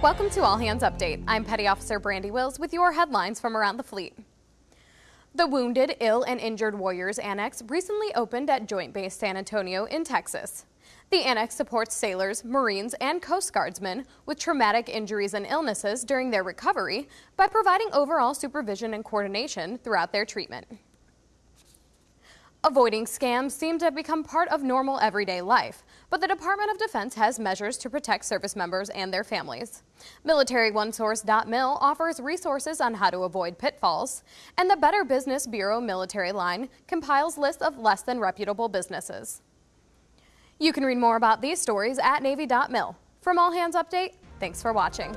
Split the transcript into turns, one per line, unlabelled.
Welcome to All Hands Update. I'm Petty Officer Brandy Wills with your headlines from around the fleet. The Wounded, Ill, and Injured Warriors Annex recently opened at Joint Base San Antonio in Texas. The annex supports sailors, Marines, and Coast Guardsmen with traumatic injuries and illnesses during their recovery by providing overall supervision and coordination throughout their treatment. Avoiding scams seem to become part of normal everyday life, but the Department of Defense has measures to protect service members and their families. MilitaryOneSource.mil offers resources on how to avoid pitfalls, and the Better Business Bureau military line compiles lists of less than reputable businesses. You can read more about these stories at Navy.mil. From All Hands Update, thanks for watching.